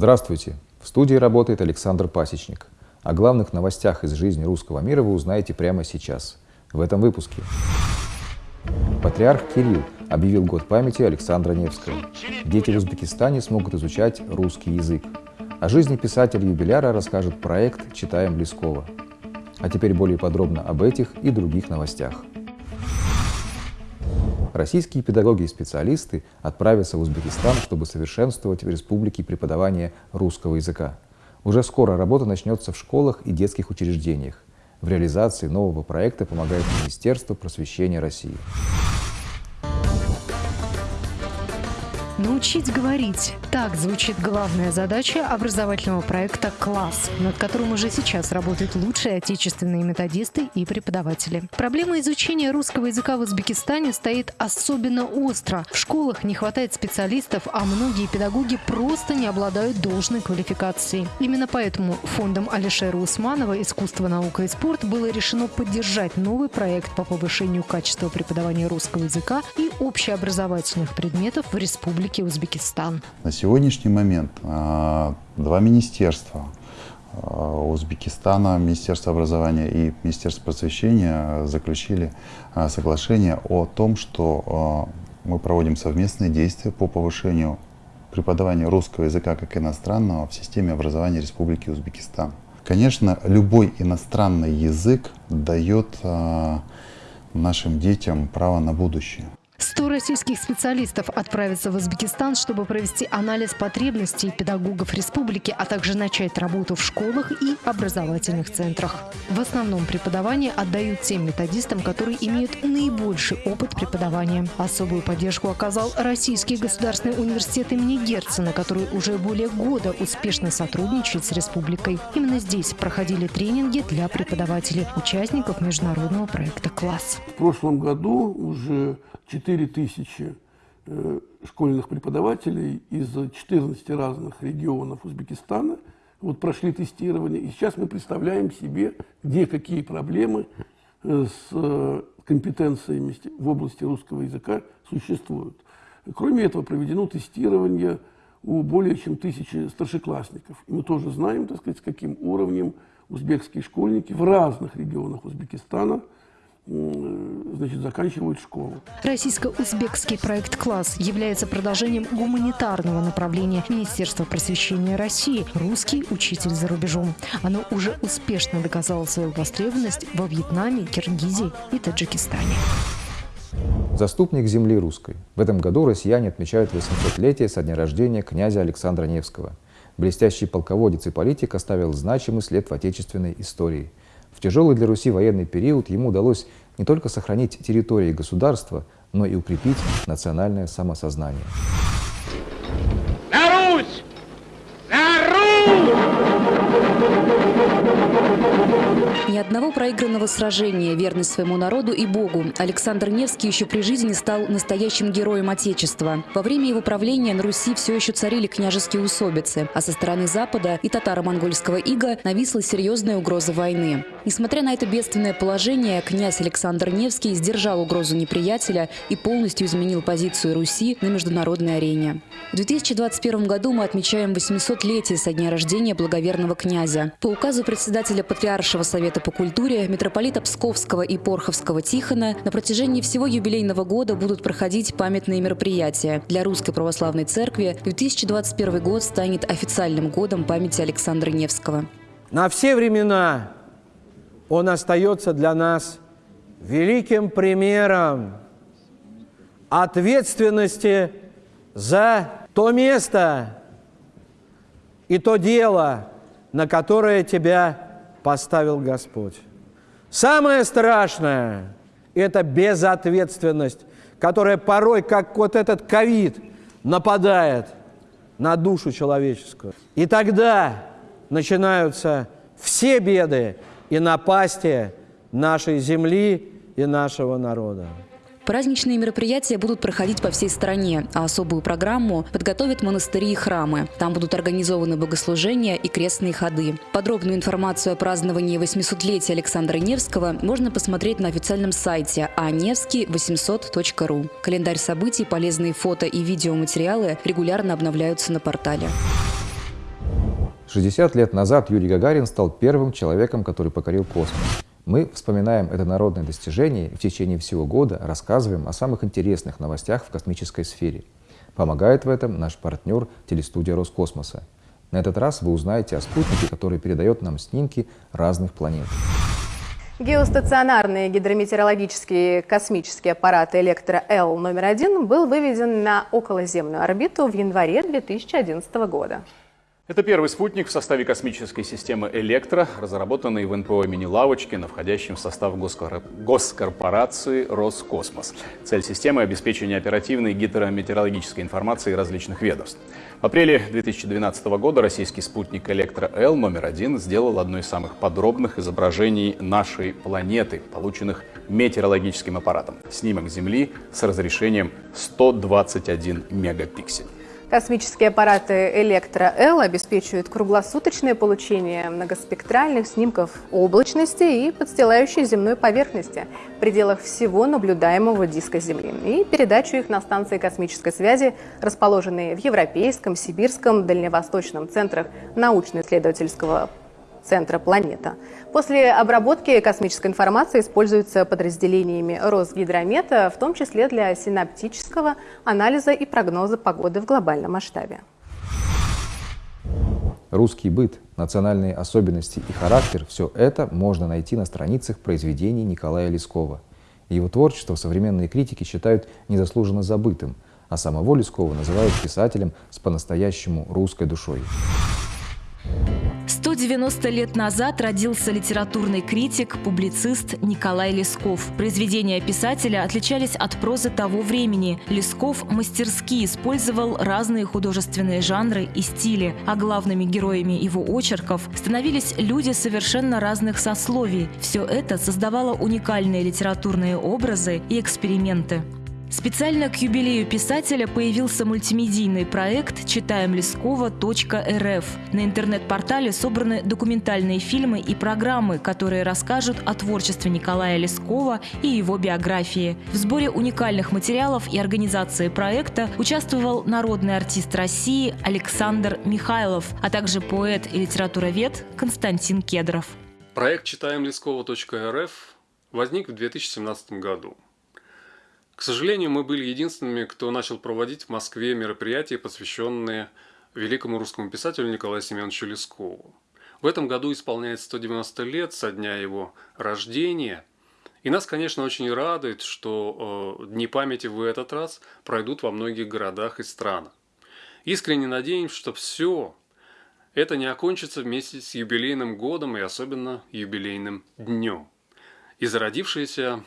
Здравствуйте! В студии работает Александр Пасечник. О главных новостях из жизни русского мира вы узнаете прямо сейчас, в этом выпуске. Патриарх Кирилл объявил год памяти Александра Невского. Дети в Узбекистане смогут изучать русский язык. О жизни писателя-юбиляра расскажет проект «Читаем Близкого». А теперь более подробно об этих и других новостях. Российские педагоги и специалисты отправятся в Узбекистан, чтобы совершенствовать в республике преподавание русского языка. Уже скоро работа начнется в школах и детских учреждениях. В реализации нового проекта помогает Министерство просвещения России. Научить говорить. Так звучит главная задача образовательного проекта «Класс», над которым уже сейчас работают лучшие отечественные методисты и преподаватели. Проблема изучения русского языка в Узбекистане стоит особенно остро. В школах не хватает специалистов, а многие педагоги просто не обладают должной квалификацией. Именно поэтому фондом Алишера Усманова «Искусство, наука и спорт» было решено поддержать новый проект по повышению качества преподавания русского языка и общеобразовательных предметов в республике Узбекистан. На сегодняшний момент а, два министерства а, Узбекистана, Министерство образования и Министерство просвещения заключили а, соглашение о том, что мы проводим совместные действия по повышению преподавания русского языка как иностранного в системе образования Республики Узбекистан. Конечно, любой иностранный язык дает нашим детям право на будущее. 100 российских специалистов отправятся в Узбекистан, чтобы провести анализ потребностей педагогов республики, а также начать работу в школах и образовательных центрах. В основном преподавание отдают тем методистам, которые имеют наибольший опыт преподавания. Особую поддержку оказал Российский государственный университет имени Герцена, который уже более года успешно сотрудничает с республикой. Именно здесь проходили тренинги для преподавателей, участников международного проекта «Класс». В прошлом году уже 4 тысячи э, школьных преподавателей из 14 разных регионов Узбекистана вот прошли тестирование. И сейчас мы представляем себе, где какие проблемы э, с э, компетенциями в области русского языка существуют. Кроме этого, проведено тестирование у более чем тысячи старшеклассников. И мы тоже знаем, так сказать, с каким уровнем узбекские школьники в разных регионах Узбекистана – значит, заканчивают школу. Российско-узбекский проект «Класс» является продолжением гуманитарного направления Министерства просвещения России «Русский учитель за рубежом». Оно уже успешно доказало свою востребованность во Вьетнаме, Киргизии и Таджикистане. Заступник земли русской. В этом году россияне отмечают 800-летие со дня рождения князя Александра Невского. Блестящий полководец и политик оставил значимый след в отечественной истории – тяжелый для Руси военный период ему удалось не только сохранить территории государства, но и укрепить национальное самосознание. Одного проигранного сражения, верность своему народу и Богу. Александр Невский еще при жизни стал настоящим героем Отечества. Во время его правления на Руси все еще царили княжеские усобицы, а со стороны Запада и татаро-монгольского ига нависла серьезная угроза войны. Несмотря на это бедственное положение, князь Александр Невский сдержал угрозу неприятеля и полностью изменил позицию Руси на международной арене. В 2021 году мы отмечаем 800-летие со дня рождения благоверного князя. По указу председателя Патриаршего совета Совета по культуре митрополита Псковского и Порховского Тихона на протяжении всего юбилейного года будут проходить памятные мероприятия. Для Русской Православной Церкви 2021 год станет официальным годом памяти Александра Невского. На все времена он остается для нас великим примером ответственности за то место и то дело, на которое тебя поставил Господь. Самое страшное – это безответственность, которая порой, как вот этот ковид, нападает на душу человеческую. И тогда начинаются все беды и напасти нашей земли и нашего народа. Праздничные мероприятия будут проходить по всей стране, а особую программу подготовят монастыри и храмы. Там будут организованы богослужения и крестные ходы. Подробную информацию о праздновании 800-летия Александра Невского можно посмотреть на официальном сайте anevский800.ru. Календарь событий, полезные фото и видеоматериалы регулярно обновляются на портале. 60 лет назад Юрий Гагарин стал первым человеком, который покорил космос. Мы вспоминаем это народное достижение и в течение всего года рассказываем о самых интересных новостях в космической сфере. Помогает в этом наш партнер телестудия Роскосмоса. На этот раз вы узнаете о спутнике, который передает нам снимки разных планет. Геостационарный гидрометеорологический космический аппарат «Электро-Л» номер один был выведен на околоземную орбиту в январе 2011 года. Это первый спутник в составе космической системы «Электро», разработанный в НПО имени Лавочкина, входящем в состав госкорпорации «Роскосмос». Цель системы – обеспечение оперативной гидрометеорологической информации различных ведомств. В апреле 2012 года российский спутник «Электро-Л» номер один сделал одно из самых подробных изображений нашей планеты, полученных метеорологическим аппаратом. Снимок Земли с разрешением 121 мегапиксель. Космические аппараты «Электро-Л» обеспечивают круглосуточное получение многоспектральных снимков облачности и подстилающей земной поверхности в пределах всего наблюдаемого диска Земли. И передачу их на станции космической связи, расположенные в Европейском, Сибирском, Дальневосточном центрах научно-исследовательского центра «Планета». После обработки космической информации используется подразделениями Росгидромета, в том числе для синаптического анализа и прогноза погоды в глобальном масштабе. Русский быт, национальные особенности и характер – все это можно найти на страницах произведений Николая Лескова. Его творчество современные критики считают незаслуженно забытым, а самого Лескова называют писателем с по-настоящему русской душой. 190 лет назад родился литературный критик, публицист Николай Лесков. Произведения писателя отличались от прозы того времени. Лесков мастерски использовал разные художественные жанры и стили, а главными героями его очерков становились люди совершенно разных сословий. Все это создавало уникальные литературные образы и эксперименты. Специально к юбилею писателя появился мультимедийный проект «Читаем Лескова.рф». На интернет-портале собраны документальные фильмы и программы, которые расскажут о творчестве Николая Лескова и его биографии. В сборе уникальных материалов и организации проекта участвовал народный артист России Александр Михайлов, а также поэт и литературовед Константин Кедров. Проект «Читаем Лескова.рф» возник в 2017 году. К сожалению, мы были единственными, кто начал проводить в Москве мероприятия, посвященные великому русскому писателю Николаю Семеновичу Лескову. В этом году исполняется 190 лет со дня его рождения. И нас, конечно, очень радует, что э, Дни памяти в этот раз пройдут во многих городах и странах. Искренне надеемся, что все это не окончится вместе с юбилейным годом и особенно юбилейным днем. И зародившаяся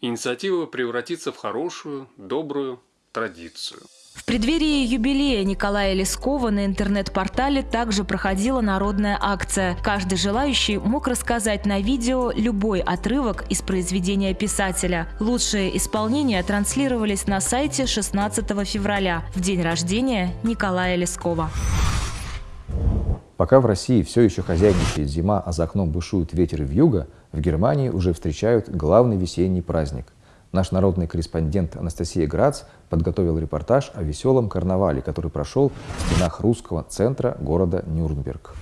инициатива превратится в хорошую, добрую традицию. В преддверии юбилея Николая Лескова на интернет-портале также проходила народная акция. Каждый желающий мог рассказать на видео любой отрывок из произведения писателя. Лучшие исполнения транслировались на сайте 16 февраля, в день рождения Николая Лескова. Пока в России все еще хозяйничает зима, а за окном бушуют ветер и вьюга, в Германии уже встречают главный весенний праздник. Наш народный корреспондент Анастасия Грац подготовил репортаж о веселом карнавале, который прошел в стенах русского центра города Нюрнберг.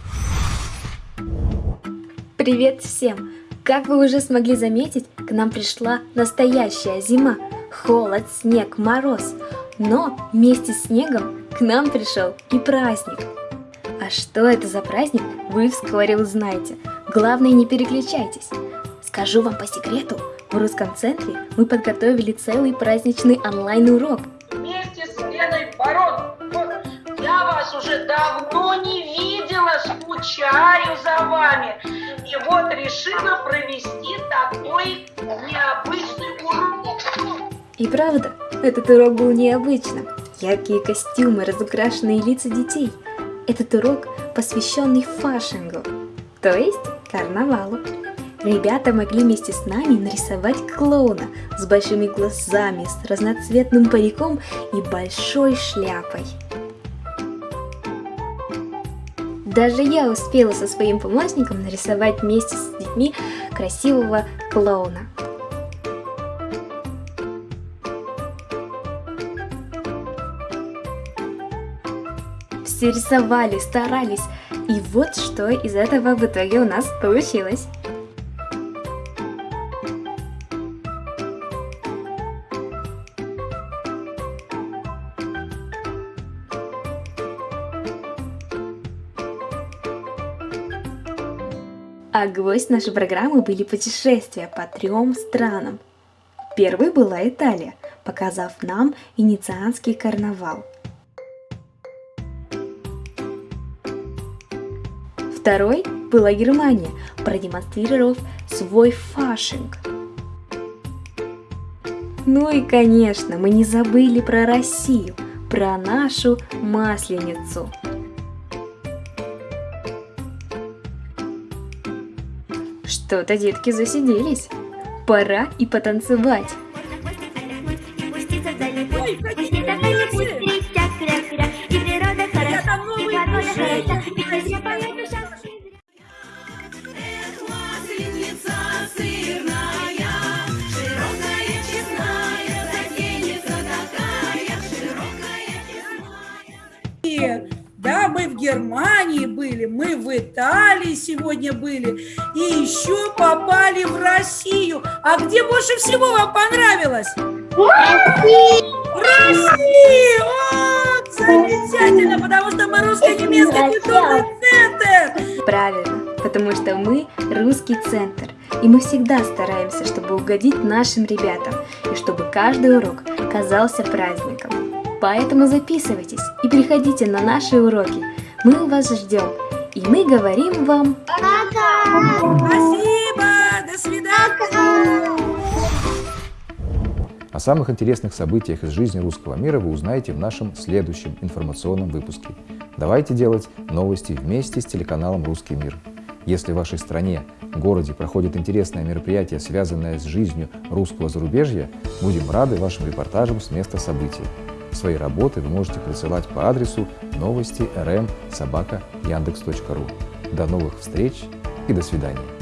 Привет всем! Как вы уже смогли заметить, к нам пришла настоящая зима. Холод, снег, мороз. Но вместе с снегом к нам пришел и праздник – а что это за праздник, вы вскоре узнаете. Главное, не переключайтесь. Скажу вам по секрету, в русском центре мы подготовили целый праздничный онлайн-урок. Вместе с Леной Барон, я вас уже давно не видела, скучаю за вами. И вот решила провести такой необычный урок. И правда, этот урок был необычным. Яркие костюмы, разукрашенные лица детей – этот урок посвященный фашингу, то есть карнавалу. Ребята могли вместе с нами нарисовать клоуна с большими глазами, с разноцветным париком и большой шляпой. Даже я успела со своим помощником нарисовать вместе с детьми красивого клоуна. Все рисовали, старались. И вот что из этого в итоге у нас получилось. А гвоздь нашей программы были путешествия по трем странам. Первой была Италия, показав нам иницианский карнавал. Второй была Германия, продемонстрировав свой фашинг. Ну и, конечно, мы не забыли про Россию, про нашу Масленицу. Что-то детки засиделись. Пора и потанцевать. Да, мы в Германии были, мы в Италии сегодня были, и еще попали в Россию. А где больше всего вам понравилось? Россия! Россия! Вот, замечательно, потому что мы русско-немецкий культурный центр. Правильно, потому что мы русский центр. И мы всегда стараемся, чтобы угодить нашим ребятам, и чтобы каждый урок казался праздником. Поэтому записывайтесь и приходите на наши уроки. Мы вас ждем. И мы говорим вам пока! Спасибо! До свидания! О самых интересных событиях из жизни русского мира вы узнаете в нашем следующем информационном выпуске. Давайте делать новости вместе с телеканалом «Русский мир». Если в вашей стране, городе проходит интересное мероприятие, связанное с жизнью русского зарубежья, будем рады вашим репортажам с места событий. Свои работы вы можете присылать по адресу новости rm собака яндекс.ру. До новых встреч и до свидания.